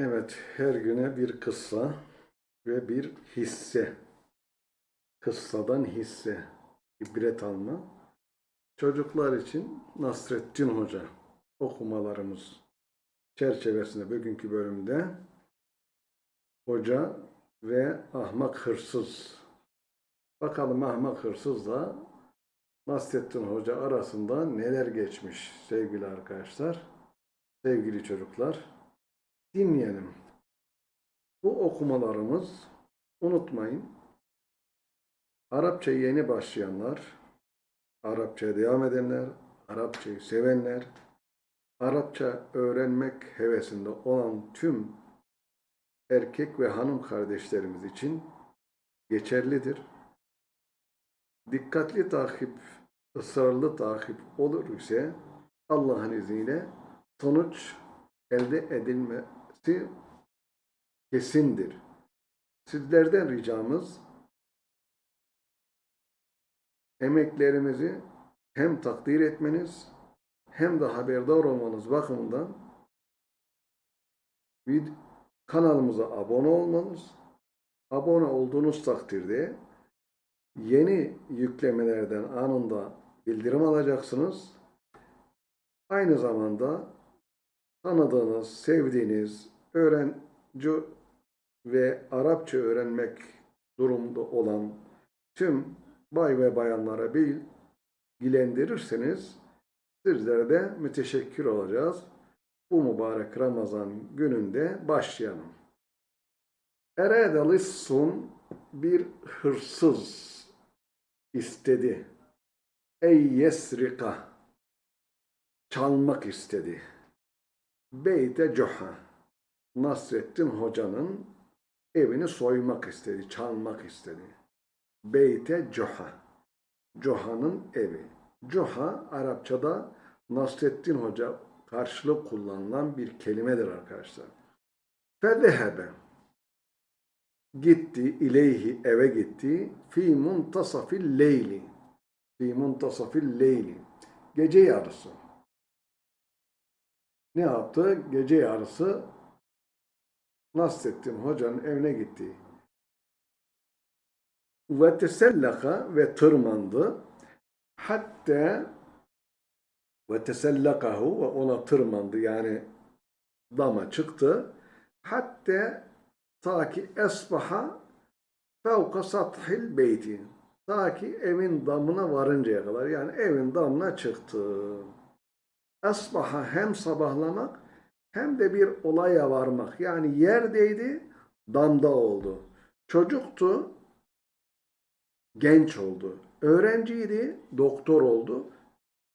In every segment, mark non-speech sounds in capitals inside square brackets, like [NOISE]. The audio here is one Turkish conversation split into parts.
Evet, her güne bir kıssa ve bir hisse. Kıssadan hisse, ibret alma. Çocuklar için Nasrettin Hoca okumalarımız çerçevesinde bugünkü bölümde Hoca ve Ahmak Hırsız. Bakalım Ahmak Hırsızla Nasrettin Hoca arasında neler geçmiş sevgili arkadaşlar, sevgili çocuklar dinleyelim. Bu okumalarımız unutmayın. Arapça yeni başlayanlar, Arapçaya devam edenler, Arapçayı sevenler, Arapça öğrenmek hevesinde olan tüm erkek ve hanım kardeşlerimiz için geçerlidir. Dikkatli takip, ısrarlı takip olur ise Allah'ın izniyle sonuç elde edilmesi kesindir. Sizlerden ricamız emeklerimizi hem takdir etmeniz hem de haberdar olmanız bakımından vid- kanalımıza abone olmanız, abone olduğunuz takdirde yeni yüklemelerden anında bildirim alacaksınız. Aynı zamanda tanıdığınız, sevdiğiniz öğrenci ve Arapça öğrenmek durumda olan tüm bay ve bayanlara bilgilendirirseniz sizlere de müteşekkir olacağız. Bu mübarek Ramazan gününde başlayalım. Erede lissun bir hırsız istedi. Ey yesrika çalmak istedi. Beyte Coha Nasrettin Hoca'nın evini soymak istedi, çalmak istedi. Beyte Coha Coha'nın evi. Coha Arapçada Nasrettin Hoca karşılık kullanılan bir kelimedir arkadaşlar. Fezehebe gitti ileyhi eve gitti fi muntasafil leyli fi muntasafil leyli gece yarısı ne yaptı? Gece yarısı Nasrettin Hoca'nın evine gitti. Ve tesellaka ve tırmandı. Hatta ve tesellakahu ve ona tırmandı yani dama çıktı. Hatta ta ki esbaha fevka sathil beyti. Ta ki evin damına varıncaya kadar yani evin damına çıktı. Esbaha hem sabahlamak hem de bir olaya varmak. Yani yerdeydi, damda oldu. Çocuktu, genç oldu. Öğrenciydi, doktor oldu.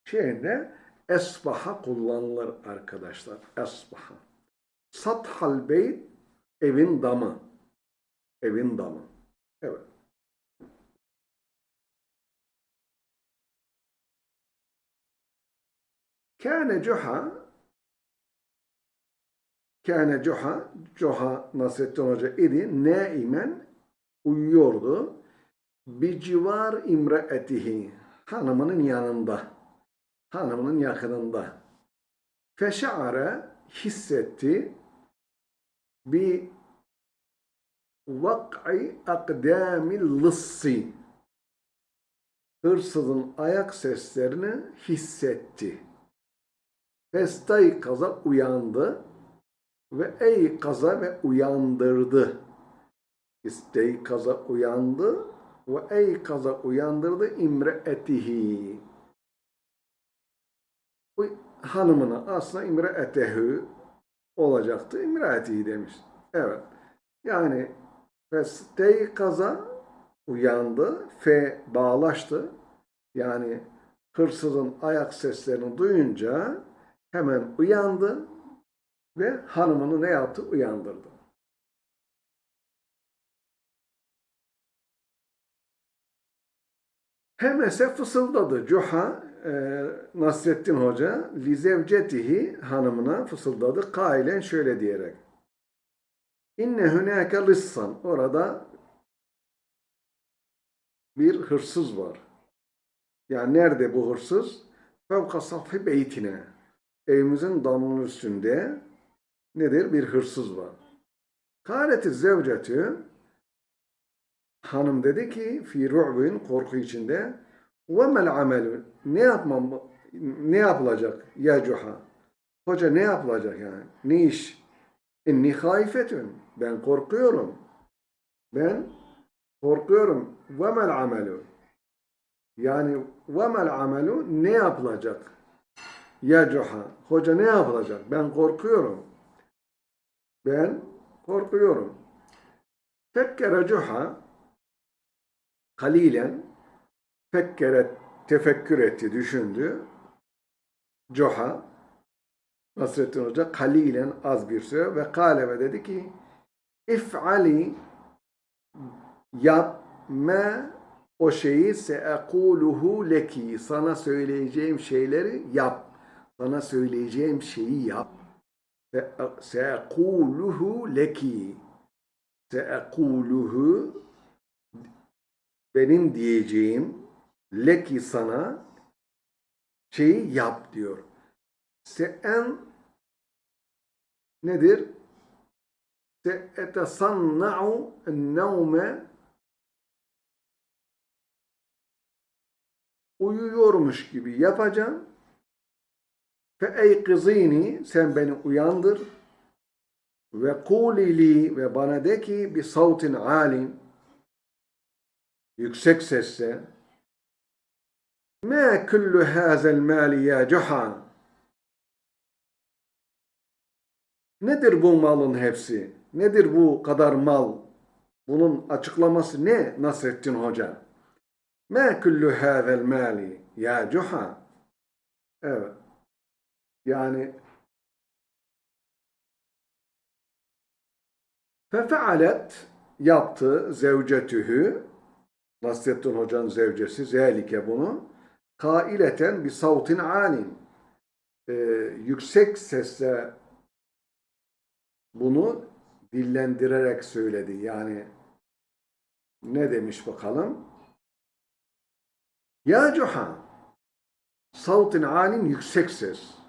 Şeyinde esbaha kullanılır arkadaşlar. Esbaha. Sathal beyt evin damı. Evin damı. Evet. Kâne cuha Kâne cuha Cuha Nasrettin Hoca idi. Naimen uyuyordu. Bir civar imraetihi hanımının yanında. Hanımının yakınında. Feşa'are hissetti bir vak'i akdamil lıssi hırsızın ayak seslerini hissetti. Festay kaza uyandı ve ey kaza ve uyandırdı. İstey kaza uyandı ve ey kaza uyandırdı imreetihi. Bu hanımına aslında imreetehü olacaktı. İmreetihi demiş. Evet. Yani festey kaza uyandı. Fe bağlaştı. Yani hırsızın ayak seslerini duyunca hemen uyandı ve hanımını ne yaptı? Uyandırdı. Hemese fısıldadı. Cuha e, Nasrettin Hoca lizevcetihi hanımına fısıldadı. Kailen şöyle diyerek. İnne hünâke lissan. Orada bir hırsız var. Yani nerede bu hırsız? Fevka safhi beytine evimizin damının üstünde nedir? Bir hırsız var. Kâleti zevcetü hanım dedi ki fi ru'bin korku içinde ve mel amelü ne yapmam ne yapılacak ya cuha? Hoca ne yapılacak yani? Ne iş? İnni haifetün ben korkuyorum. Ben korkuyorum. Ve mel amelü yani ve mel amelü ne yapılacak ya cuha? Hoca ne yapılacak? Ben korkuyorum ben korkuyorum fekkere cuha kalilen fekkere tefekkür etti, düşündü. Coha Nasrettin Hoca kalilen az bir süre ve kale dedi ki if'ali yap me o şeyi seekuluhu leki sana söyleyeceğim şeyleri yap. Sana söyleyeceğim şeyi yap. Seekuluhu leki seekuluhu benim diyeceğim leki sana şeyi yap diyor. Se'en nedir? Se'etesanna'u nevme uyuyormuş gibi yapacağım. Fe eykızini sen beni uyandır ve kulili ve bana de ki bir sautin alim yüksek sesle Ma kullu hazel mali ya cuha Nedir bu malın hepsi? Nedir bu kadar mal? Bunun açıklaması ne Nasrettin Hoca? Ma kullu hazel mali ya cuha Evet. Yani fefealet yaptı zevcetühü Nasrettin Hoca'nın zevcesi zelike bunu kaileten bir savtin alim Ee, yüksek sesle bunu dillendirerek söyledi. Yani ne demiş bakalım? Ya Cuha savtin alim yüksek ses.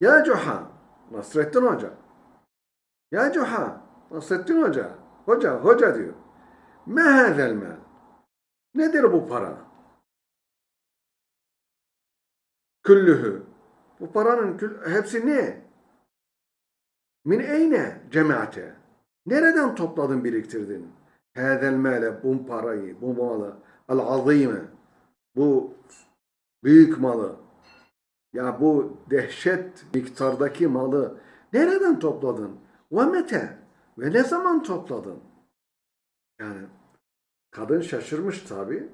Ya Cuha Nasrettin Hoca Ya Cuha Nasrettin Hoca Hoca hoca diyor. Me hazel mal Nedir bu para? Küllühü. Bu paranın kül, hepsi ne? Min eyne cemaate. Nereden topladın, biriktirdin? Hâzel mâle, bu parayı, bu malı, al-azîme, bu büyük malı, ya bu dehşet miktardaki malı nereden topladın? Ve mete, ve ne zaman topladın? Yani Kadın şaşırmış tabi.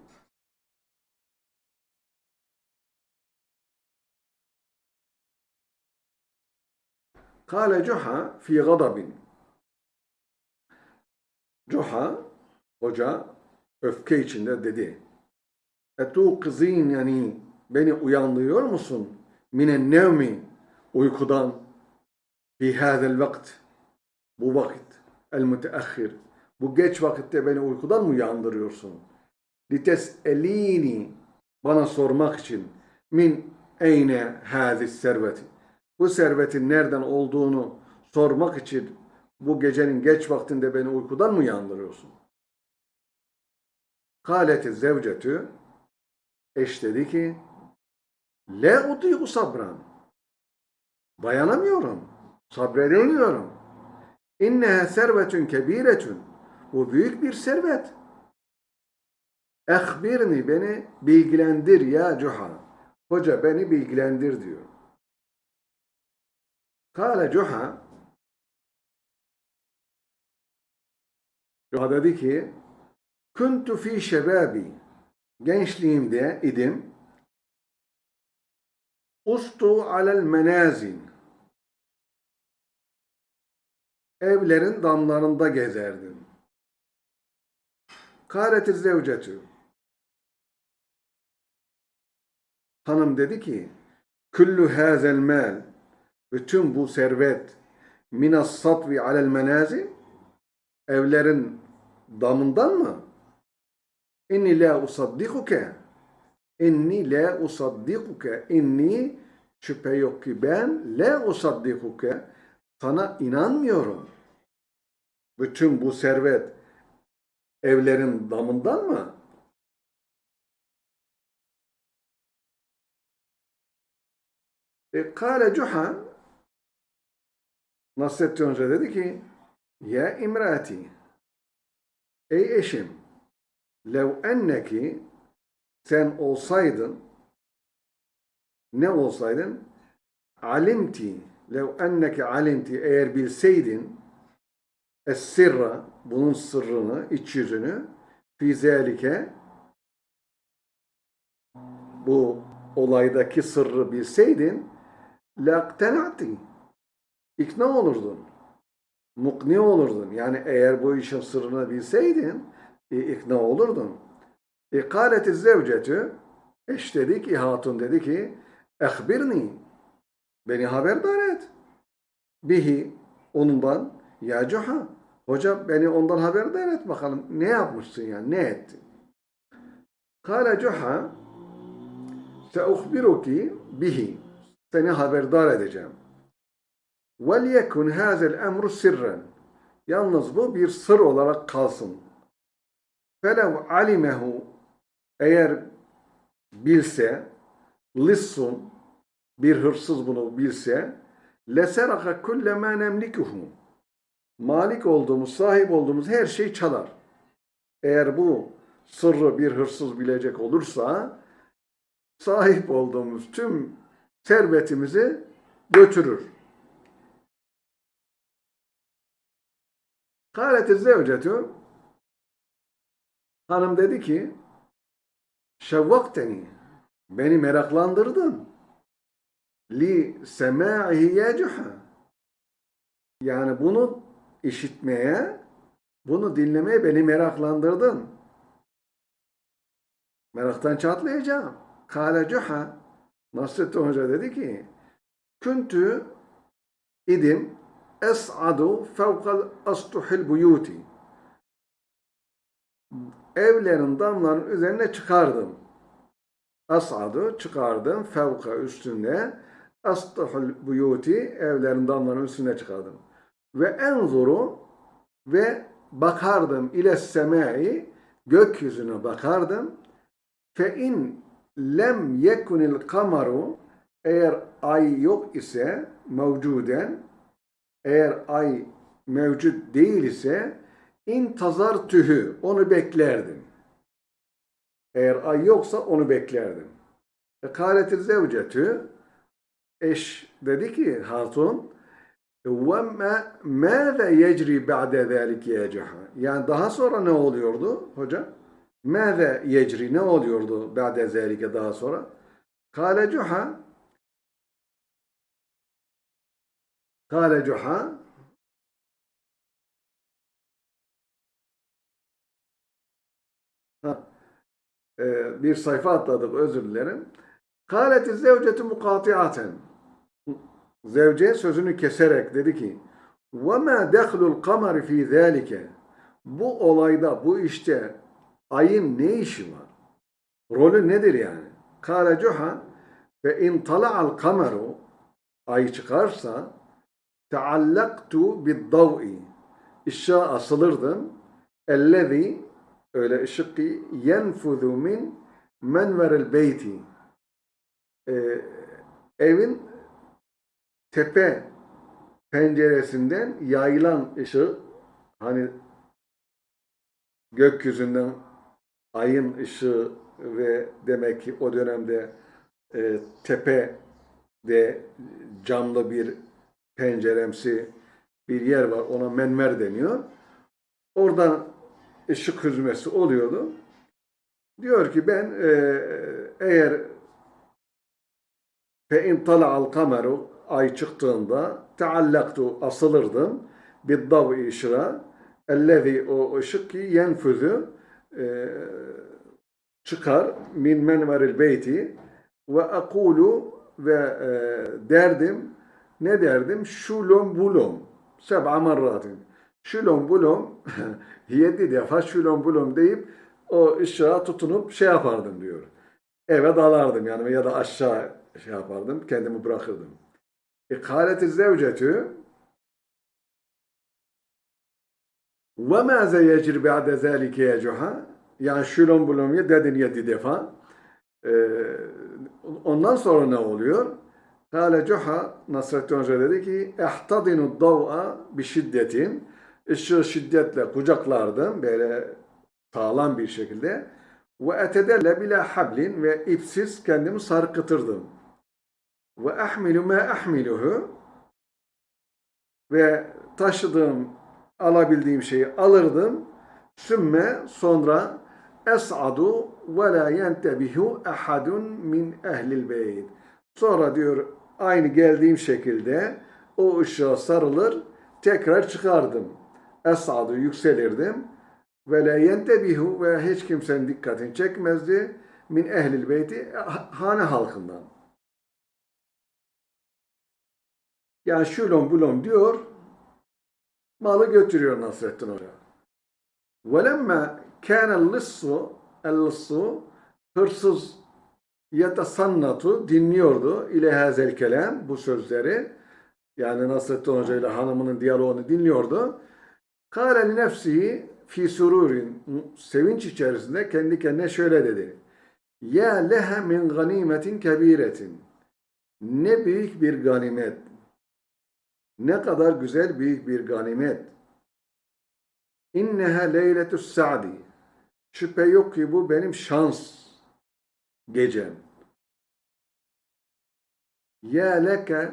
Kale Cuha fi gadabin. Cuha hoca öfke içinde dedi. Etu kızın yani beni uyandırıyor musun? Minen nevmi uykudan fi hâzel vakt bu vakit el müteahhir bu geç vakitte beni uykudan mı uyandırıyorsun? Lites elini bana sormak için min eyne hazis serveti. Bu servetin nereden olduğunu sormak için bu gecenin geç vaktinde beni uykudan mı uyandırıyorsun? Kaleti zevcetü eş dedi ki Le utiyu sabran. Dayanamıyorum. Sabredemiyorum. İnneha servetün kebiretün. Bu büyük bir servet. Ehbirni beni bilgilendir ya Cuha. Hoca beni bilgilendir diyor. Kale Cuha Cuha dedi ki Kuntu fi şebabi gençliğimde idim Ustu alel menazin evlerin damlarında gezerdim. Kâleti zevcetü. Hanım dedi ki, Küllü hâzel mal, bütün bu servet, minas satvi alel menazil, evlerin damından mı? İnni la usaddikuke, inni la usaddikuke, inni şüphe yok ki ben le usaddikuke sana inanmıyorum. Bütün bu servet evlerin damından mı? E, Kale Cuha Nasrettin Hoca dedi ki Ya imrati Ey eşim lev enneki sen olsaydın ne olsaydın alimti lev enneki alimti eğer bilseydin es-sirra bunun sırrını, iç yüzünü fi zelike bu olaydaki sırrı bilseydin laktenati ikna olurdun. Mukni olurdun. Yani eğer bu işin sırrını bilseydin e, ikna olurdun. İkaleti zevcetü eş dedi ki hatun dedi ki ehbirni beni haberdar et. Bihi onundan ya cuha hoca beni ondan haberdar et bakalım ne yapmışsın yani ne ettin? Kale cuha seuhbiruki bihi seni haberdar edeceğim. وَلْيَكُنْ هَذَا الْاَمْرُ سِرًّا Yalnız bu bir sır olarak kalsın. فَلَوْ عَلِمَهُ eğer bilse lissun bir hırsız bunu bilse leseraka kulle men emlikuhu malik olduğumuz, sahip olduğumuz her şey çalar. Eğer bu sırrı bir hırsız bilecek olursa sahip olduğumuz tüm servetimizi götürür. Kâleti zevcetü hanım dedi ki şevvakteni beni meraklandırdın. Li semâ'ihi yecuha yani bunu işitmeye bunu dinlemeye beni meraklandırdın. Meraktan çatlayacağım. Kâle cuha Nasrettin Hoca dedi ki Küntü idim es'adu fevkal astuhil buyuti evlerin damların üzerine çıkardım. As'adu çıkardım fevka üstünde astuhul buyuti evlerin damların üstüne çıkardım. Ve enzuru ve bakardım ile semai gökyüzüne bakardım. Fe in lem yekunil kamaru eğer ay yok ise mevcuden eğer ay mevcut değil ise intazar tühü onu beklerdim. Eğer ay yoksa onu beklerdim. Kâletil zevcetü eş dedi ki hatun ve mâze yecri ba'de zâlik yecaha. Yani daha sonra ne oluyordu hoca? Mâze yecri ne oluyordu ba'de zâlike daha sonra? Kâle cuha Kâle cuha e, bir sayfa atladık özür dilerim. Kâleti zevceti mukatiaten Zevce sözünü keserek dedi ki وَمَا دَخْلُ الْقَمَرِ ف۪ي ذَٰلِكَ Bu olayda, bu işte ayın ne işi var? Rolü nedir yani? Kâle cuha ve in tala'al kameru ay çıkarsa teallaktu bid-dav'i ışığa asılırdım ellezî öyle ışık ki yenfuzu min menveril beyti ee, evin tepe penceresinden yayılan ışığı hani gökyüzünden ayın ışığı ve demek ki o dönemde e, tepe de camlı bir penceremsi bir yer var. Ona menmer deniyor. Oradan ışık hüzmesi oluyordu. Diyor ki ben e, eğer fe in al kameru ay çıktığında teallaktu asılırdım bir dav ışığa ellezi o ışık ki yenfüzü e, çıkar min menveril beyti ve akulu ve e, derdim ne derdim? Şulum bulum. Seb'a marratin. Şulum bulum. [LAUGHS] Yedi defa şulum bulum deyip o ışığa tutunup şey yapardım diyor. Eve dalardım yani ya da aşağı şey yapardım, kendimi bırakırdım. İkaleti zevcetü ve mâze yecri ba'de zâlike yecuha yani şulum bulum ya dedin yedi defa. Ee, ondan sonra ne oluyor? Kale Cuha Nasrettin Hoca dedi ki ehtadinu dav'a bi şiddetin ışığı şiddetle kucaklardım böyle sağlam bir şekilde ve etedelle bila hablin ve ipsiz kendimi sarkıtırdım. Ve ahmilu ma ahmiluhu ve taşıdığım alabildiğim şeyi alırdım. Sümme sonra es'adu ve la yentebihu ahadun min ehlil beyt. Sonra diyor aynı geldiğim şekilde o ışığa sarılır tekrar çıkardım Es'adu yükselirdim. Ve la yentebihu ve hiç kimsenin dikkatini çekmezdi min ehlil beyti hane halkından. Yani şulon bulon diyor malı götürüyor Nasrettin Hoca. وَلَمَّا كَانَ اللِّصُّ الlissu hırsız yetasannatu dinliyordu ile hazel kelam bu sözleri yani Nasrettin Hoca ile hanımının diyaloğunu dinliyordu. Kâle li nefsihi fi sururin sevinç içerisinde kendi kendine şöyle dedi. Ya leha min ganimetin kebiretin. Ne büyük bir ganimet. Ne kadar güzel büyük bir ganimet. İnneha leyletü's sa'di. Şüphe yok ki bu benim şans gecem. Ya leke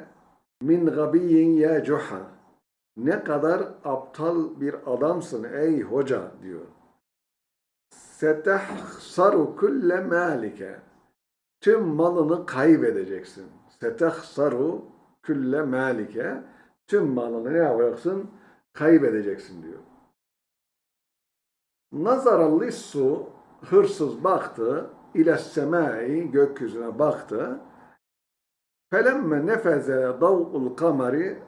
min gabiyin ya cuha. Ne kadar aptal bir adamsın ey hoca diyor. Setehsaru kulle malike. Tüm malını kaybedeceksin. Setehsaru kulle malike. Tüm malını ne yapacaksın? Kaybedeceksin diyor. Nazaralli su hırsız baktı ile semai gökyüzüne baktı. Felemme nefeze dav'ul kamari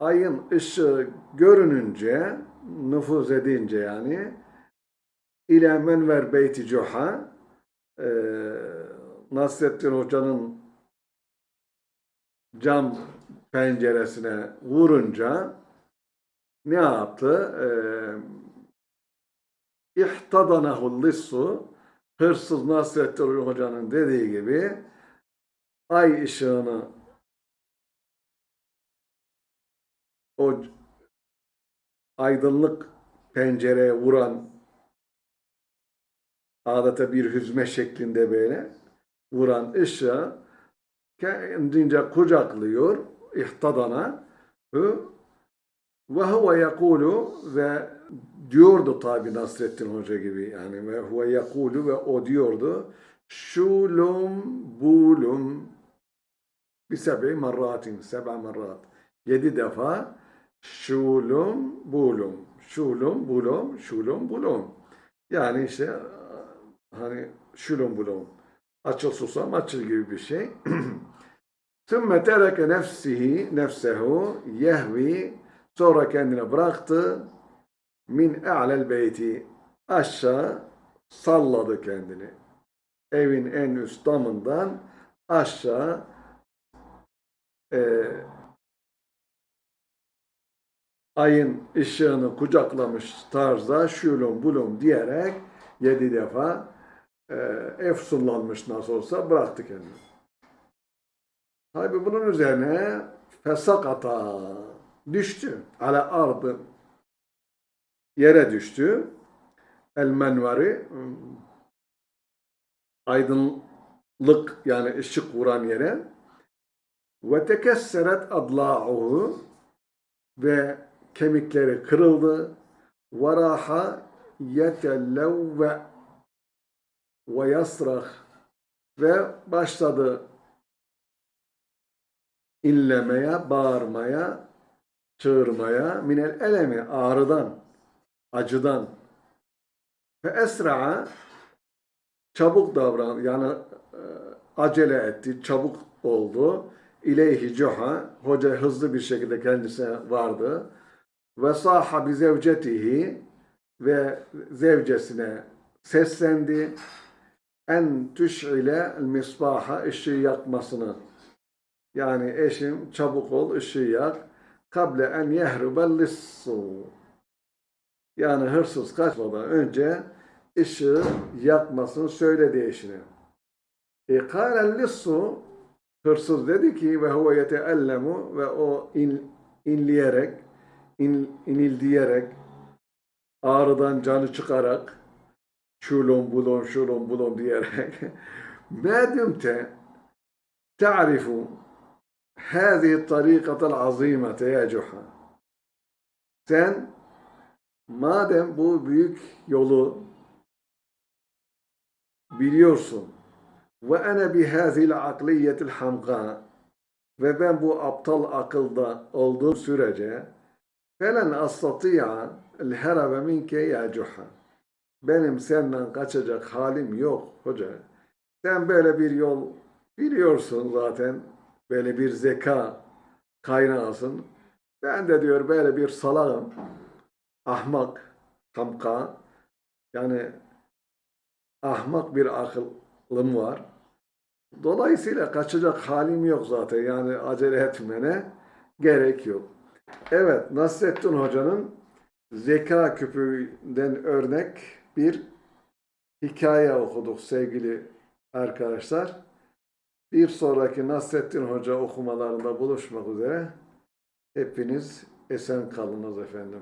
ayın ışığı görününce nüfuz edince yani ile menver beyti cuha e, Nasrettin Hoca'nın cam penceresine vurunca ne yaptı? E, İhtadanahu lissu hırsız Nasrettin Hoca'nın dediği gibi ay ışığını o aydınlık pencereye vuran adeta bir hüzme şeklinde böyle vuran ışığı kendince kucaklıyor ihtadana. Ve huve yekulu ve diyordu tabi Nasrettin Hoca gibi yani. Ve huve yekulu ve o diyordu şulum bulum. Bi seb'i marratin seb'a marrat. Yedi defa şulum bulum. Şulum bulum şulum bulum. Yani işte hani şulum bulum. Açıl susam açıl gibi bir şey. [CLEARS THROAT] Sümme tereke nefsihi nefsehu yehvi. Sonra kendine bıraktı. Min e'lel beyti. Aşağı salladı kendini. Evin en üst damından aşağı e, ayın ışığını kucaklamış tarzda şulum bulum diyerek yedi defa e, efsunlanmış nasıl olsa bıraktı kendini. Tabi bunun üzerine fesakata düştü. Ala ardı yere düştü. El menvari aydınlık yani ışık vuran yere ve tekesseret adla'uhu ve kemikleri kırıldı. Varaha yetellevve ve yasrah ve başladı inlemeye, bağırmaya, çığırmaya, minel elemi, ağrıdan, acıdan. Ve esra'a çabuk davran, yani e, acele etti, çabuk oldu. İleyhi cuha, hoca hızlı bir şekilde kendisine vardı. Ve sahabi zevcetihi ve zevcesine seslendi. en tüş'ile misbaha ışığı yakmasını. Yani eşim çabuk ol ışığı yak. Kable en yehrubel lissu. Yani hırsız kaçmadan önce ışığı yakmasını söyledi eşine. E kâlel lissu hırsız dedi ki ve huve yeteellemu ve o in, inleyerek in, inildiyerek ağrıdan canı çıkarak şulum bulum şulum bulum diyerek ما دمت تعرف هذه الطريقة العظيمة يا جحا sen madem bu büyük yolu biliyorsun ve ene bihâzil akliyetil hamka ve ben bu aptal akılda olduğum sürece felen astati'a el herabe minke ya benim senden kaçacak halim yok hoca. Sen böyle bir yol biliyorsun zaten. Böyle bir zeka kaynağısın. Ben de diyor böyle bir salağım. Ahmak, hamka. Yani ahmak bir akıllım var. Dolayısıyla kaçacak halim yok zaten. Yani acele etmene gerek yok. Evet, Nasrettin Hoca'nın zeka küpünden örnek bir hikaye okuduk sevgili arkadaşlar. Bir sonraki Nasrettin Hoca okumalarında buluşmak üzere. Hepiniz esen kalınız efendim.